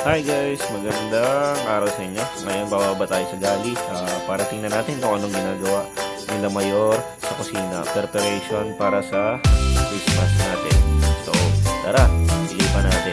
Hi guys, magandang araw sa inyo. Ngayon bababa tayo sa gali ah, para tingnan natin kung anong ginagawa nila Mayor sa kusina. Preparation para sa Christmas natin. So, tara, ilipan natin.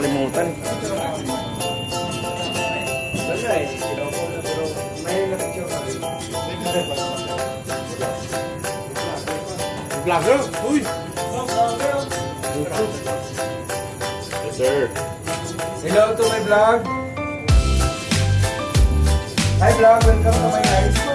Yan, makalimutan. Vlogger? Uy! Yes, sir. Hello to my vlog. Hi vlog, welcome to my live.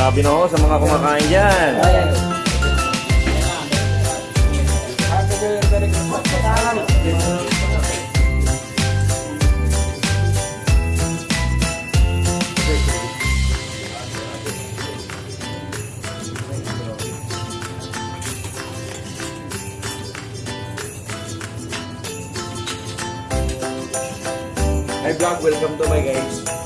Pasintabi na ako sa mga kumakain dyan. Hi vlog, welcome to my guys.